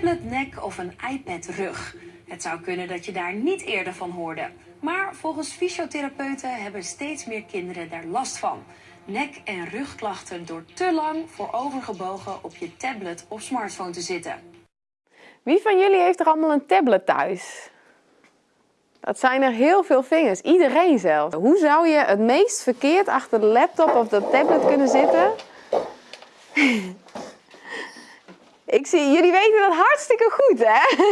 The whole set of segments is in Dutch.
tabletnek of een iPad-rug. Het zou kunnen dat je daar niet eerder van hoorde. Maar volgens fysiotherapeuten hebben steeds meer kinderen daar last van. Nek- en rugklachten door te lang voorovergebogen op je tablet of smartphone te zitten. Wie van jullie heeft er allemaal een tablet thuis? Dat zijn er heel veel vingers, iedereen zelf. Hoe zou je het meest verkeerd achter de laptop of de tablet kunnen zitten? Ik zie, jullie weten dat hartstikke goed, hè?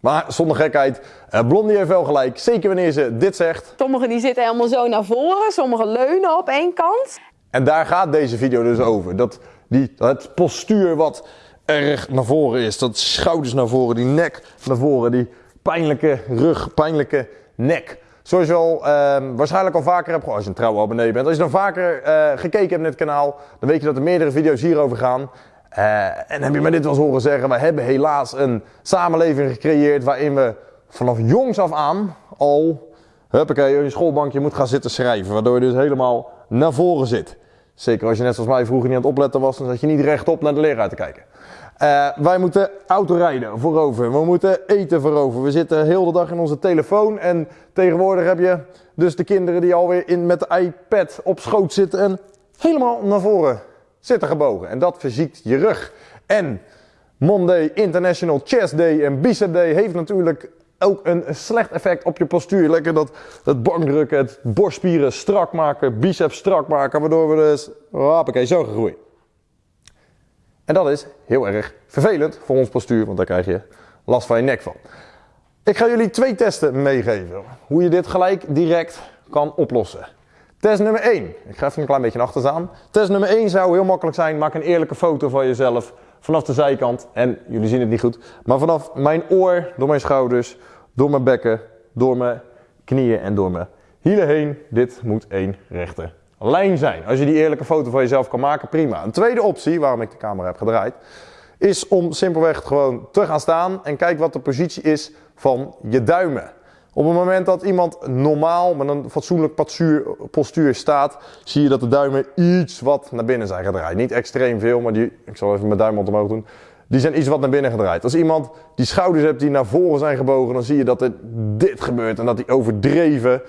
Maar zonder gekheid, eh, Blondie heeft wel gelijk. Zeker wanneer ze dit zegt. Sommigen die zitten helemaal zo naar voren, sommigen leunen op één kant. En daar gaat deze video dus over. Dat die, het postuur wat erg naar voren is. Dat schouders naar voren, die nek naar voren, die pijnlijke rug, pijnlijke nek. Zoals je al ehm, waarschijnlijk al vaker hebt gehoord, als je een trouwe abonnee bent. Als je dan vaker eh, gekeken hebt naar het kanaal, dan weet je dat er meerdere video's hierover gaan. Eh, en heb je me dit wel eens horen zeggen, we hebben helaas een samenleving gecreëerd waarin we vanaf jongs af aan al, huppakee, je schoolbankje moet gaan zitten schrijven. Waardoor je dus helemaal naar voren zit. Zeker als je net zoals mij vroeger niet aan het opletten was, dan zat je niet rechtop naar de leraar te kijken. Uh, wij moeten autorijden voorover, we moeten eten voorover. We zitten heel de dag in onze telefoon en tegenwoordig heb je dus de kinderen die alweer in, met de iPad op schoot zitten en helemaal naar voren zitten gebogen. En dat verziekt je rug. En Monday, International Chest Day en Bicep Day heeft natuurlijk ook een slecht effect op je postuur. Lekker dat, dat bankdrukken, het borstspieren strak maken, biceps strak maken, waardoor we dus, hoppakee, zo gegroeid. En dat is heel erg vervelend voor ons postuur, want daar krijg je last van je nek van. Ik ga jullie twee testen meegeven, hoe je dit gelijk direct kan oplossen. Test nummer 1. Ik ga even een klein beetje achter staan. Test nummer 1 zou heel makkelijk zijn. Maak een eerlijke foto van jezelf vanaf de zijkant. En jullie zien het niet goed. Maar vanaf mijn oor, door mijn schouders, door mijn bekken, door mijn knieën en door mijn hielen heen. Dit moet één rechte lijn zijn. Als je die eerlijke foto van jezelf kan maken, prima. Een tweede optie, waarom ik de camera heb gedraaid, is om simpelweg gewoon te gaan staan en kijk wat de positie is van je duimen. Op het moment dat iemand normaal met een fatsoenlijk postuur staat, zie je dat de duimen iets wat naar binnen zijn gedraaid. Niet extreem veel, maar die, ik zal even mijn duim omhoog doen. Die zijn iets wat naar binnen gedraaid. Als iemand die schouders hebt die naar voren zijn gebogen, dan zie je dat dit gebeurt. En dat die overdreven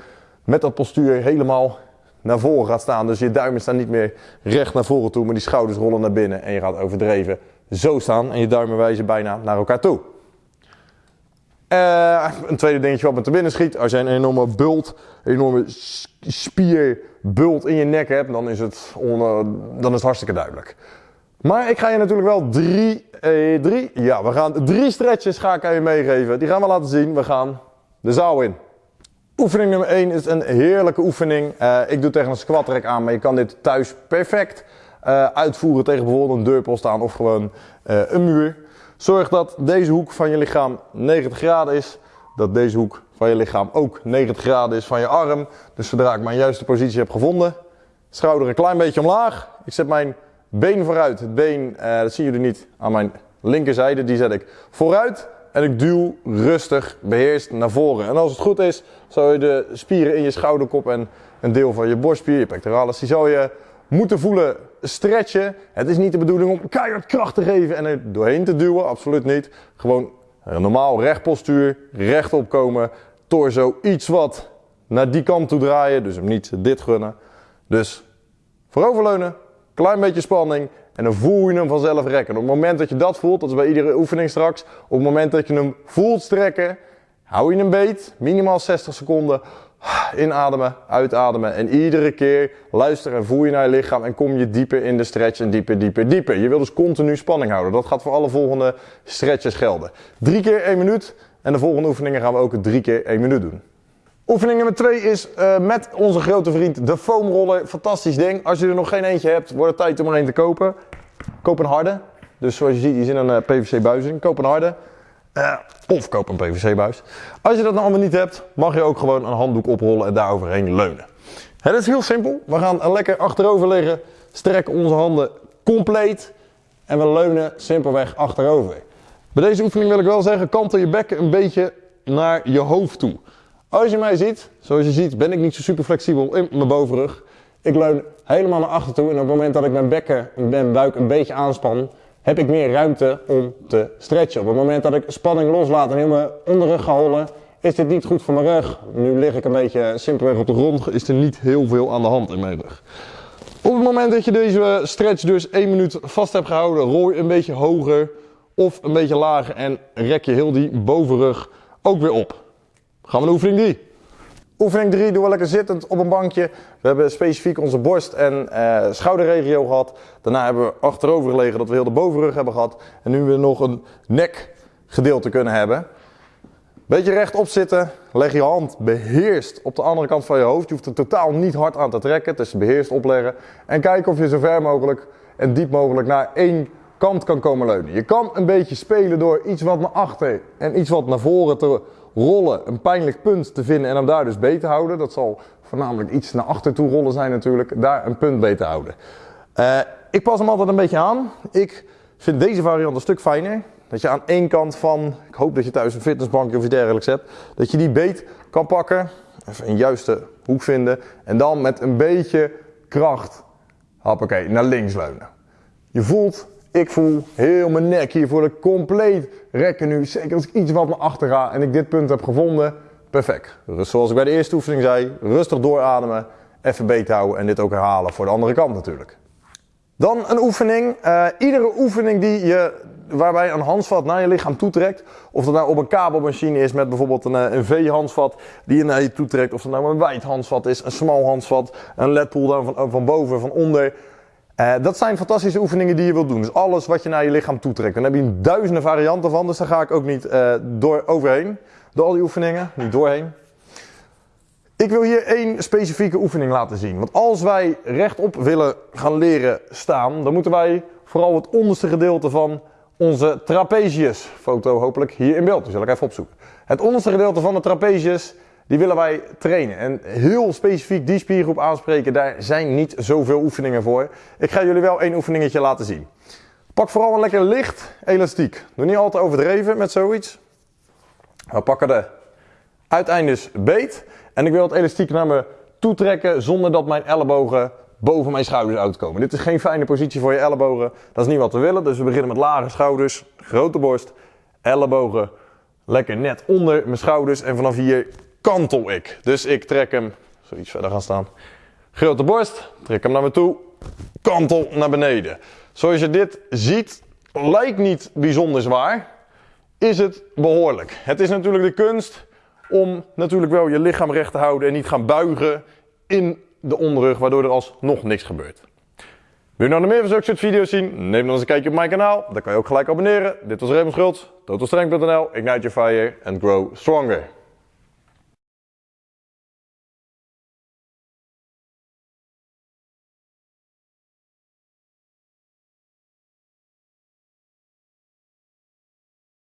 met dat postuur helemaal naar voren gaat staan. Dus je duimen staan niet meer recht naar voren toe, maar die schouders rollen naar binnen. En je gaat overdreven zo staan en je duimen wijzen bijna naar elkaar toe. Uh, een tweede dingetje wat me te binnen schiet. Als je een enorme bult, een enorme spierbult in je nek hebt, dan is het, on, dan is het hartstikke duidelijk. Maar ik ga je natuurlijk wel drie, eh, drie, ja, we gaan drie stretches ga ik aan je meegeven. Die gaan we laten zien. We gaan de zaal in. Oefening nummer 1 is een heerlijke oefening. Uh, ik doe tegen een squat rack aan, maar je kan dit thuis perfect uh, uitvoeren tegen bijvoorbeeld een deurpost aan of gewoon uh, een muur. Zorg dat deze hoek van je lichaam 90 graden is. Dat deze hoek van je lichaam ook 90 graden is van je arm. Dus zodra ik mijn juiste positie heb gevonden, schouder een klein beetje omlaag. Ik zet mijn been vooruit. Het been, dat zien jullie niet, aan mijn linkerzijde, die zet ik vooruit. En ik duw rustig, beheerst naar voren. En als het goed is, zal je de spieren in je schouderkop en een deel van je borstspier, je pectoralis, die zal je moeten voelen stretchen. Het is niet de bedoeling om keihard kracht te geven en er doorheen te duwen, absoluut niet. Gewoon een normaal rechtpostuur, rechtop komen, torso iets wat naar die kant toe draaien, dus hem niet dit gunnen. Dus vooroverleunen, klein beetje spanning en dan voel je hem vanzelf rekken. Op het moment dat je dat voelt, dat is bij iedere oefening straks, op het moment dat je hem voelt strekken, hou je hem beet, minimaal 60 seconden. Inademen, uitademen en iedere keer luisteren en voel je naar je lichaam en kom je dieper in de stretch en dieper, dieper, dieper. Je wil dus continu spanning houden. Dat gaat voor alle volgende stretches gelden. Drie keer één minuut en de volgende oefeningen gaan we ook drie keer één minuut doen. Oefening nummer 2 is uh, met onze grote vriend de foamroller. Fantastisch ding. Als je er nog geen eentje hebt, wordt het tijd om er een te kopen. Koop een harde. Dus zoals je ziet, die zit een uh, PVC buis in. Koop een harde. Uh, of koop een PVC-buis. Als je dat nou allemaal niet hebt, mag je ook gewoon een handdoek oprollen en daar overheen leunen. Het is heel simpel. We gaan lekker achterover liggen, strekken onze handen compleet en we leunen simpelweg achterover. Bij deze oefening wil ik wel zeggen, kantel je bekken een beetje naar je hoofd toe. Als je mij ziet, zoals je ziet, ben ik niet zo super flexibel in mijn bovenrug. Ik leun helemaal naar achter toe en op het moment dat ik mijn bekken en mijn buik een beetje aanspan, heb ik meer ruimte om te stretchen. Op het moment dat ik spanning loslaat en mijn onderrug ga is dit niet goed voor mijn rug. Nu lig ik een beetje simpelweg op de grond, is er niet heel veel aan de hand in mijn rug. Op het moment dat je deze stretch dus 1 minuut vast hebt gehouden, rol je een beetje hoger of een beetje lager en rek je heel die bovenrug ook weer op. Gaan we naar oefening 3. Oefening 3 doen we lekker zittend op een bankje. We hebben specifiek onze borst- en uh, schouderregio gehad. Daarna hebben we achterover gelegen dat we heel de bovenrug hebben gehad. En nu we nog een nekgedeelte kunnen hebben. Beetje rechtop zitten, leg je hand beheerst op de andere kant van je hoofd. Je hoeft er totaal niet hard aan te trekken, het is beheerst opleggen. En kijk of je zo ver mogelijk en diep mogelijk naar één kant kan komen leunen. Je kan een beetje spelen door iets wat naar achter en iets wat naar voren te rollen. Een pijnlijk punt te vinden en hem daar dus beter houden. Dat zal voornamelijk iets naar achter toe rollen zijn natuurlijk. Daar een punt beter houden. Uh, ik pas hem altijd een beetje aan. Ik vind deze variant een stuk fijner. Dat je aan één kant van, ik hoop dat je thuis een fitnessbankje of iets dergelijks hebt, dat je die beet kan pakken, even een juiste hoek vinden en dan met een beetje kracht, hoppakee, naar links leunen. Je voelt, ik voel heel mijn nek hier voor de compleet rekken nu. Zeker als ik iets wat naar achter ga en ik dit punt heb gevonden, perfect. Dus zoals ik bij de eerste oefening zei, rustig doorademen, even beet houden en dit ook herhalen voor de andere kant natuurlijk. Dan een oefening. Uh, iedere oefening die je waarbij een handvat naar je lichaam toetrekt. Of dat nou op een kabelmachine is met bijvoorbeeld een, eh, een V-handvat die je naar je toetrekt. Of dat nou een wijd handvat is, een smal handvat, een ledpool van, van boven, van onder. Uh, dat zijn fantastische oefeningen die je wilt doen. Dus alles wat je naar je lichaam toetrekt. Dan heb je duizenden varianten van, dus daar ga ik ook niet uh, door overheen. Door al die oefeningen, niet doorheen. Ik wil hier één specifieke oefening laten zien. Want als wij rechtop willen gaan leren staan, dan moeten wij vooral het onderste gedeelte van onze trapezius. Foto hopelijk hier in beeld, die zal ik even opzoeken. Het onderste gedeelte van de trapezius, die willen wij trainen. En heel specifiek die spiergroep aanspreken, daar zijn niet zoveel oefeningen voor. Ik ga jullie wel één oefeningetje laten zien. Pak vooral een lekker licht elastiek. Doe niet altijd overdreven met zoiets. We pakken de uiteindes beet. En ik wil het elastiek naar me toe trekken zonder dat mijn ellebogen boven mijn schouders uitkomen. Dit is geen fijne positie voor je ellebogen. Dat is niet wat we willen. Dus we beginnen met lage schouders, grote borst, ellebogen lekker net onder mijn schouders. En vanaf hier kantel ik. Dus ik trek hem, zoiets verder gaan staan. Grote borst, trek hem naar me toe, kantel naar beneden. Zoals je dit ziet, lijkt niet bijzonder zwaar, is het behoorlijk. Het is natuurlijk de kunst om natuurlijk wel je lichaam recht te houden en niet gaan buigen in de onderrug, waardoor er alsnog niks gebeurt. Wil je nou nog meer van zulke soort video's zien? Neem dan eens een kijkje op mijn kanaal. Dan kan je ook gelijk abonneren. Dit was Raymond Schultz, totalstrength.nl, ignite your fire and grow stronger.